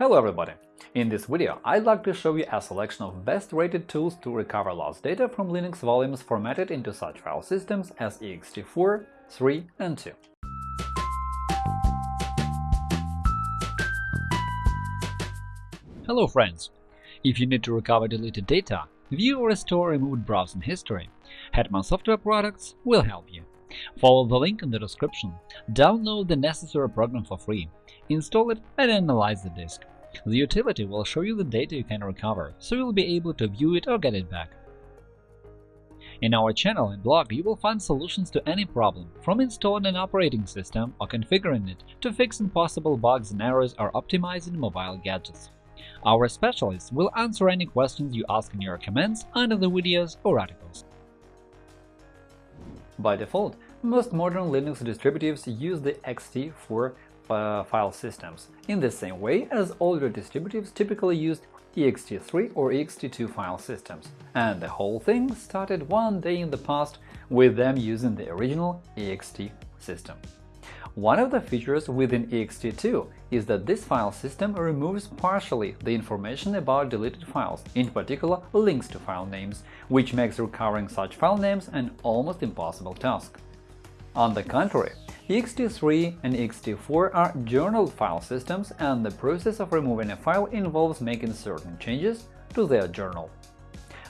Hello everybody! In this video, I'd like to show you a selection of best-rated tools to recover lost data from Linux volumes formatted into such file systems as ext4, 3 and 2. Hello friends! If you need to recover deleted data, view or restore removed browsing history, Hetman Software Products will help you. Follow the link in the description, download the necessary program for free, install it and analyze the disk. The utility will show you the data you can recover, so you'll be able to view it or get it back. In our channel and blog you will find solutions to any problem, from installing an operating system or configuring it to fixing possible bugs and errors or optimizing mobile gadgets. Our specialists will answer any questions you ask in your comments under the videos or articles. By default, most modern Linux distributives use the ext4 uh, file systems, in the same way as older distributives typically used ext3 or ext2 file systems, and the whole thing started one day in the past with them using the original ext system. One of the features within ext2 is that this file system removes partially the information about deleted files, in particular links to file names, which makes recovering such file names an almost impossible task. On the contrary, ext3 and ext4 are journaled file systems, and the process of removing a file involves making certain changes to their journal.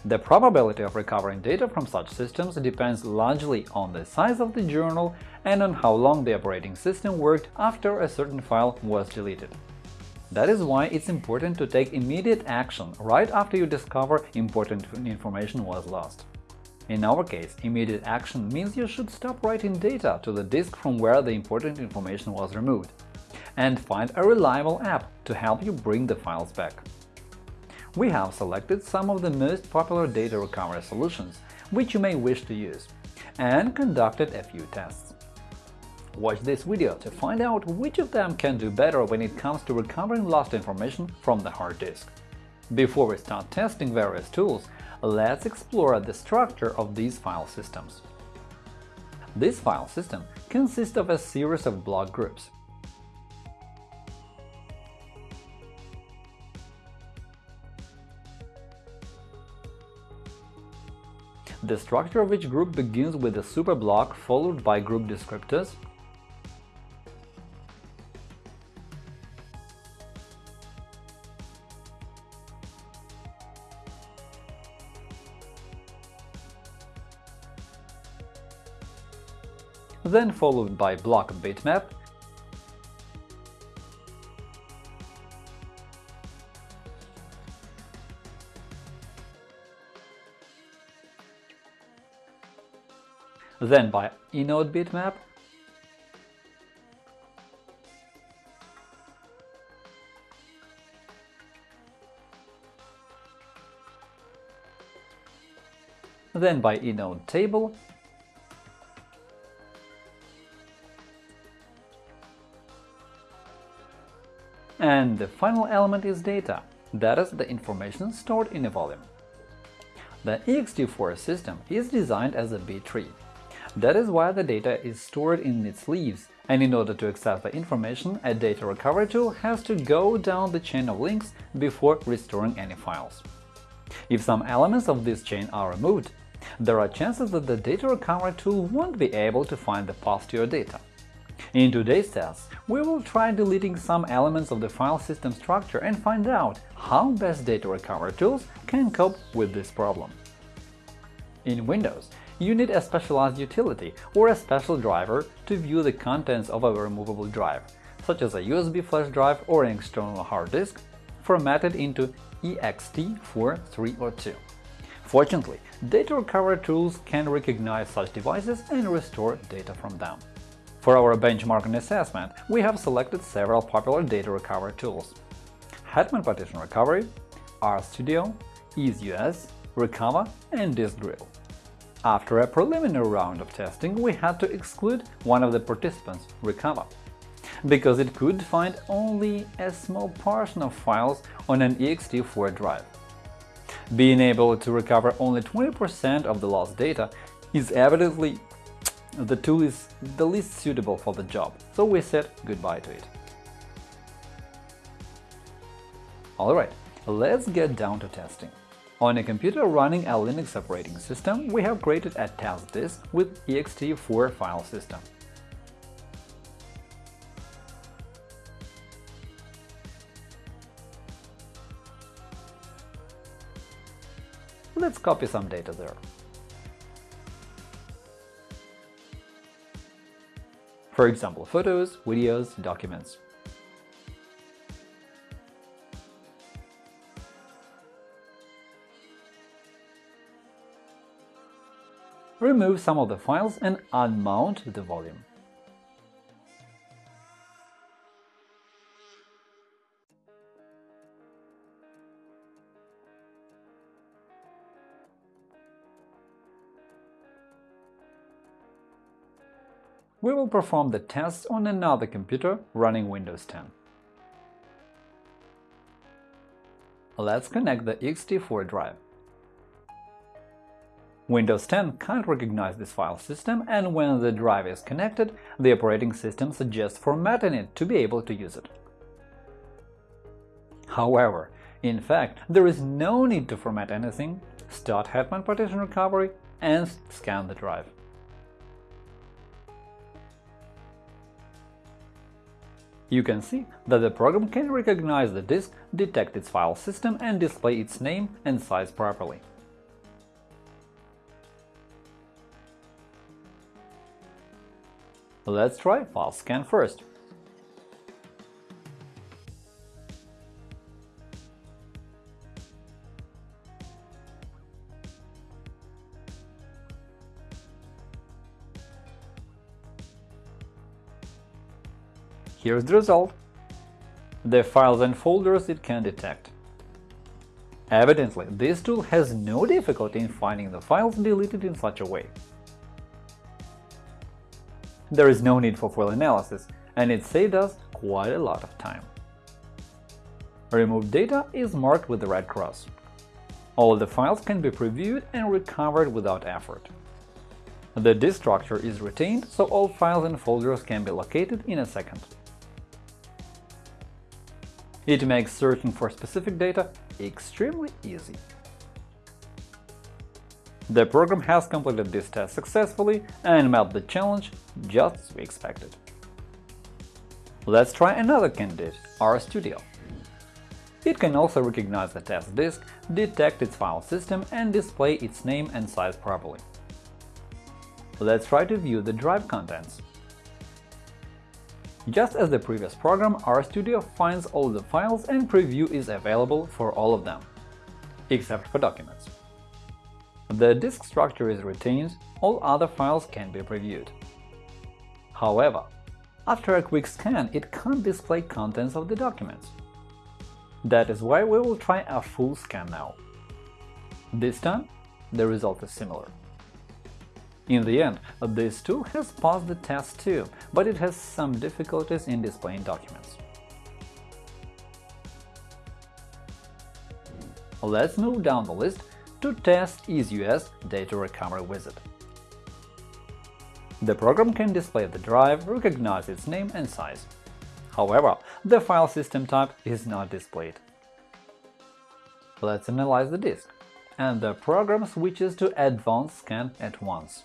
The probability of recovering data from such systems depends largely on the size of the journal and on how long the operating system worked after a certain file was deleted. That is why it's important to take immediate action right after you discover important information was lost. In our case, immediate action means you should stop writing data to the disk from where the important information was removed, and find a reliable app to help you bring the files back. We have selected some of the most popular data recovery solutions which you may wish to use, and conducted a few tests. Watch this video to find out which of them can do better when it comes to recovering lost information from the hard disk. Before we start testing various tools, let's explore the structure of these file systems. This file system consists of a series of block groups. The structure of each group begins with a superblock followed by group descriptors, then followed by block bitmap, then by inode bitmap, then by inode table, And the final element is data, that is, the information stored in a volume. The ext4 system is designed as a B-tree. That is why the data is stored in its leaves, and in order to access the information, a data recovery tool has to go down the chain of links before restoring any files. If some elements of this chain are removed, there are chances that the data recovery tool won't be able to find the path to your data. In today's test, we will try deleting some elements of the file system structure and find out how best data recovery tools can cope with this problem. In Windows, you need a specialized utility or a special driver to view the contents of a removable drive, such as a USB flash drive or an external hard disk, formatted into ext4, 3 or 2. Fortunately, data recovery tools can recognize such devices and restore data from them. For our benchmarking assessment, we have selected several popular data recovery tools – Hetman Partition Recovery, RStudio, EaseUS, Recover, and DiskDrill. After a preliminary round of testing, we had to exclude one of the participants, Recover, because it could find only a small portion of files on an ext4 drive. Being able to recover only 20% of the lost data is evidently the tool is the least suitable for the job, so we said goodbye to it. Alright, let's get down to testing. On a computer running a Linux operating system, we have created a test disk with ext4 file system. Let's copy some data there. For example, photos, videos, documents. Remove some of the files and unmount the volume. We will perform the test on another computer running Windows 10. Let's connect the ext4 drive. Windows 10 can't recognize this file system, and when the drive is connected, the operating system suggests formatting it to be able to use it. However, in fact, there is no need to format anything, start Hetman Partition Recovery, and scan the drive. You can see that the program can recognize the disk, detect its file system, and display its name and size properly. Let's try file scan first. Here's the result. The files and folders it can detect. Evidently, this tool has no difficulty in finding the files deleted in such a way. There is no need for full analysis, and it saved us quite a lot of time. Removed data is marked with the red cross. All the files can be previewed and recovered without effort. The disk structure is retained, so all files and folders can be located in a second. It makes searching for specific data extremely easy. The program has completed this test successfully and met the challenge just as we expected. Let's try another candidate, RStudio. It can also recognize the test disk, detect its file system, and display its name and size properly. Let's try to view the drive contents. Just as the previous program, RStudio finds all the files and preview is available for all of them, except for documents. The disk structure is retained, all other files can be previewed. However, after a quick scan, it can't display contents of the documents. That is why we will try a full scan now. This time, the result is similar. In the end, this tool has passed the test too, but it has some difficulties in displaying documents. Let's move down the list to test EaseUS Data Recovery Wizard. The program can display the drive, recognize its name and size. However, the file system type is not displayed. Let's analyze the disk, and the program switches to Advanced Scan at once.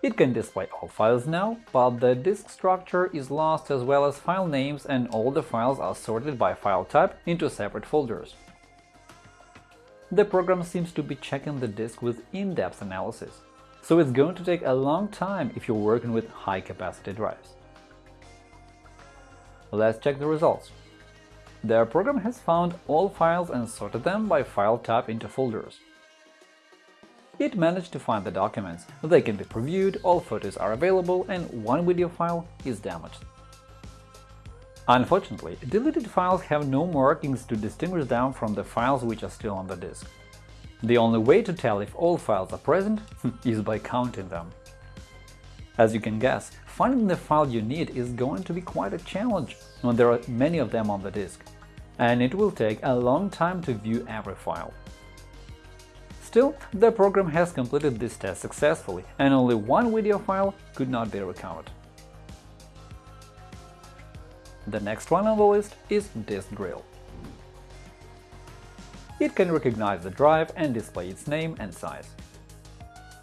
It can display all files now, but the disk structure is lost as well as file names and all the files are sorted by file type into separate folders. The program seems to be checking the disk with in-depth analysis, so it's going to take a long time if you're working with high-capacity drives. Let's check the results. The program has found all files and sorted them by file type into folders. It managed to find the documents, they can be previewed, all photos are available, and one video file is damaged. Unfortunately, deleted files have no markings to distinguish them from the files which are still on the disk. The only way to tell if all files are present is by counting them. As you can guess, finding the file you need is going to be quite a challenge when there are many of them on the disk, and it will take a long time to view every file. Still, the program has completed this test successfully, and only one video file could not be recovered. The next one on the list is Disk Drill. It can recognize the drive and display its name and size.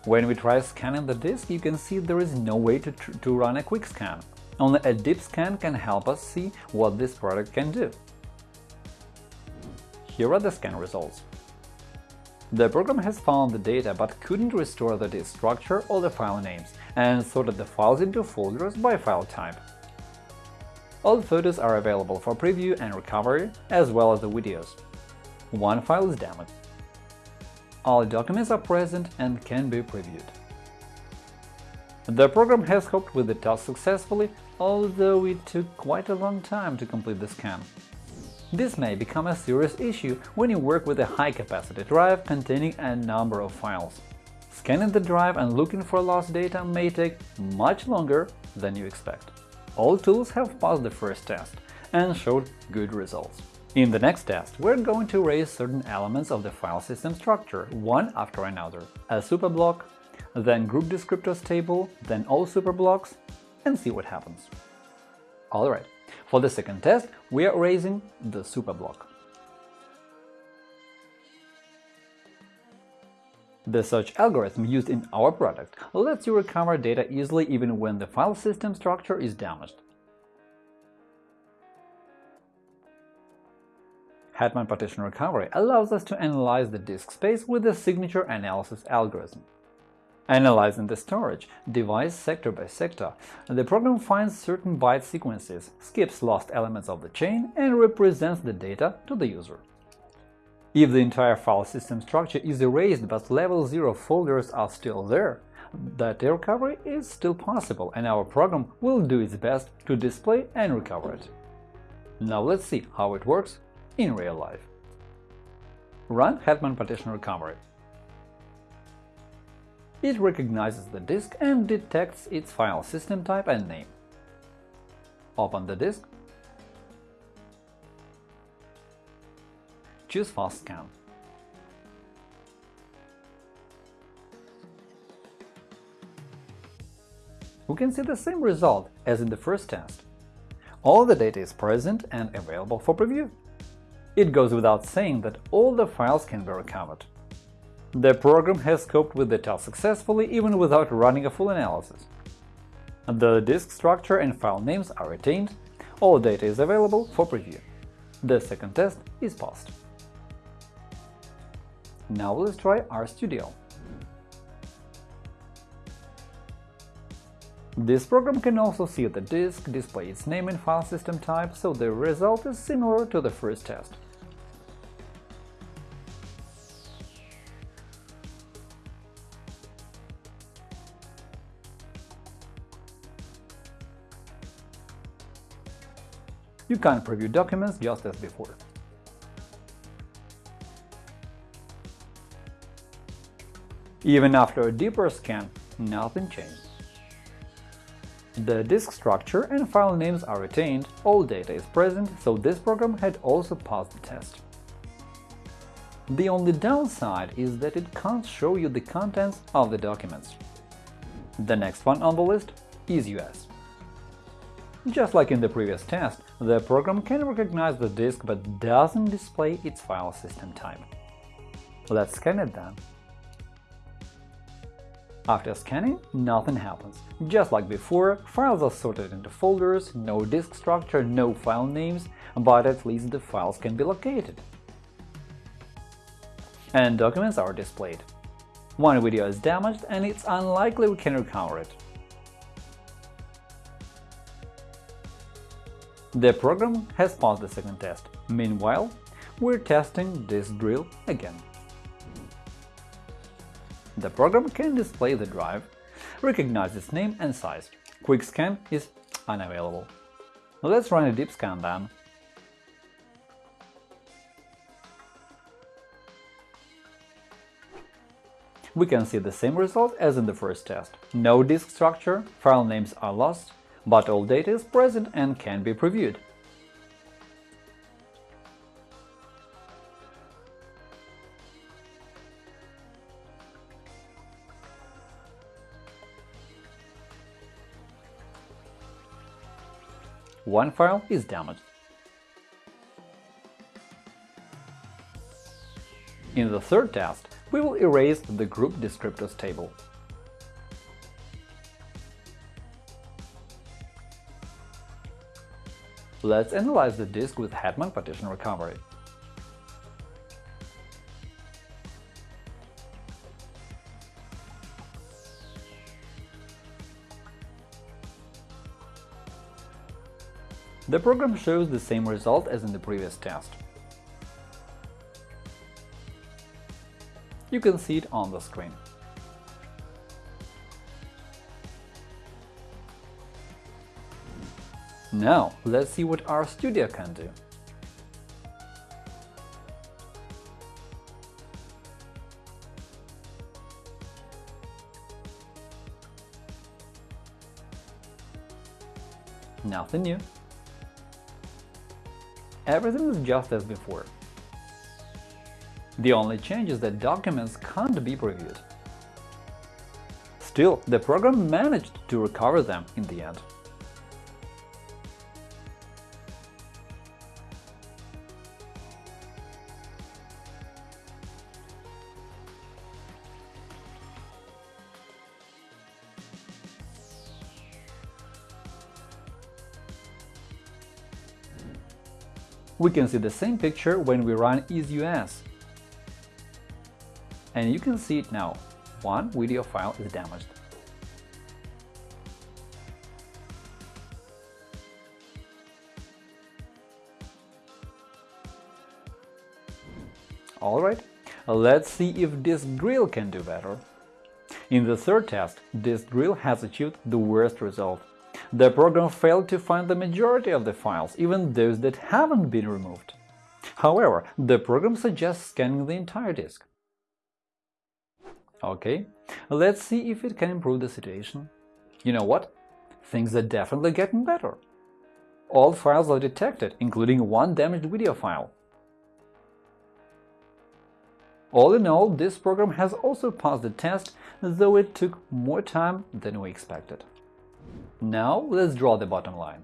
When we try scanning the disk, you can see there is no way to, to run a quick scan. Only a deep scan can help us see what this product can do. Here are the scan results. The program has found the data but couldn't restore the disk structure or the file names, and sorted the files into folders by file type. All photos are available for preview and recovery, as well as the videos. One file is damaged. All documents are present and can be previewed. The program has coped with the task successfully, although it took quite a long time to complete the scan. This may become a serious issue when you work with a high-capacity drive containing a number of files. Scanning the drive and looking for lost data may take much longer than you expect. All tools have passed the first test and showed good results. In the next test, we're going to erase certain elements of the file system structure, one after another – a superblock, then group descriptors table, then all superblocks, and see what happens. Alright, for the second test, we are erasing the superblock. The search algorithm used in our product lets you recover data easily even when the file system structure is damaged. Hetman Partition Recovery allows us to analyze the disk space with the signature analysis algorithm. Analyzing the storage, device sector by sector, the program finds certain byte sequences, skips lost elements of the chain, and represents the data to the user. If the entire file system structure is erased but level 0 folders are still there, data recovery is still possible and our program will do its best to display and recover it. Now let's see how it works in real life. Run Hetman Partition Recovery. It recognizes the disk and detects its file system type and name. Open the disk. Choose Fast Scan. We can see the same result as in the first test. All the data is present and available for preview. It goes without saying that all the files can be recovered. The program has coped with the task successfully even without running a full analysis. The disk structure and file names are retained, all data is available for preview. The second test is passed. Now let's try RStudio. This program can also see the disk, display its name and file system type, so the result is similar to the first test. You can preview documents just as before. Even after a deeper scan, nothing changed. The disk structure and file names are retained, all data is present, so this program had also passed the test. The only downside is that it can't show you the contents of the documents. The next one on the list is EaseUS. Just like in the previous test, the program can recognize the disk but doesn't display its file system type. Let's scan it then. After scanning, nothing happens. Just like before, files are sorted into folders, no disk structure, no file names, but at least the files can be located. And documents are displayed. One video is damaged and it's unlikely we can recover it. The program has passed the second test. Meanwhile, we're testing Disk Drill again. The program can display the drive, recognize its name and size. Quick scan is unavailable. Let's run a deep scan then. We can see the same result as in the first test. No disk structure, file names are lost, but all data is present and can be previewed. One file is damaged. In the third test, we will erase the group descriptors table. Let's analyze the disk with Hetman partition recovery. The program shows the same result as in the previous test. You can see it on the screen. Now, let's see what RStudio can do. Nothing new. Everything is just as before. The only change is that documents can't be previewed. Still, the program managed to recover them in the end. We can see the same picture when we run EaseUS. And you can see it now. One video file is damaged. Alright, let's see if DiskDrill can do better. In the third test, this DiskDrill has achieved the worst result the program failed to find the majority of the files, even those that haven't been removed. However, the program suggests scanning the entire disk. OK, let's see if it can improve the situation. You know what? Things are definitely getting better. All files are detected, including one damaged video file. All in all, this program has also passed the test, though it took more time than we expected. Now let's draw the bottom line.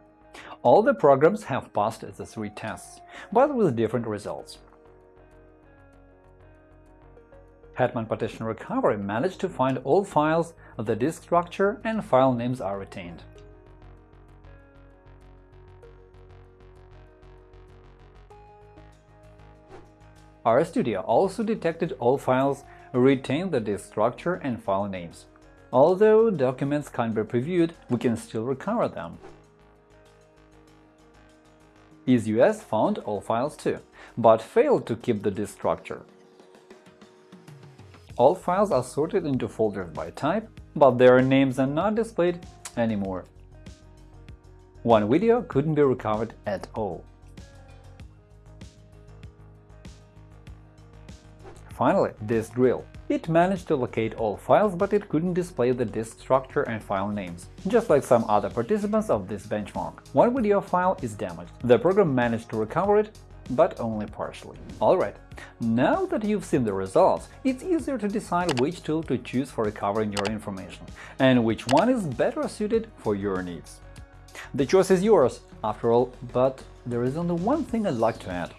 All the programs have passed the three tests, but with different results. Hetman Partition Recovery managed to find all files, the disk structure and file names are retained. RStudio also detected all files, retained the disk structure and file names. Although documents can't be previewed, we can still recover them. EaseUS found all files too, but failed to keep the disk structure. All files are sorted into folders by type, but their names are not displayed anymore. One video couldn't be recovered at all. Finally, DiskDrill. It managed to locate all files, but it couldn't display the disk structure and file names, just like some other participants of this benchmark. One video file is damaged. The program managed to recover it, but only partially. Alright, now that you've seen the results, it's easier to decide which tool to choose for recovering your information, and which one is better suited for your needs. The choice is yours, after all, but there is only one thing I'd like to add.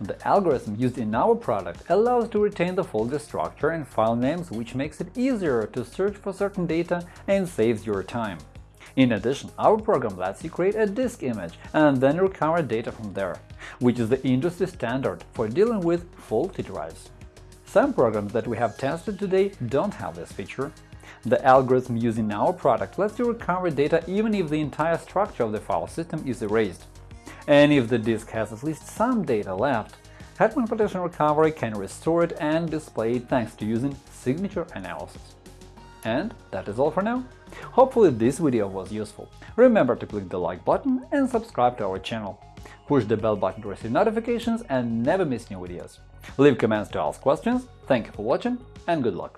The algorithm used in our product allows to retain the folder structure and file names, which makes it easier to search for certain data and saves your time. In addition, our program lets you create a disk image and then recover data from there, which is the industry standard for dealing with faulty drives. Some programs that we have tested today don't have this feature. The algorithm used in our product lets you recover data even if the entire structure of the file system is erased. And if the disk has at least some data left, Hetman Partition Recovery can restore it and display it thanks to using signature analysis. And that is all for now. Hopefully this video was useful. Remember to click the like button and subscribe to our channel. Push the bell button to receive notifications and never miss new videos. Leave comments to ask questions. Thank you for watching and good luck!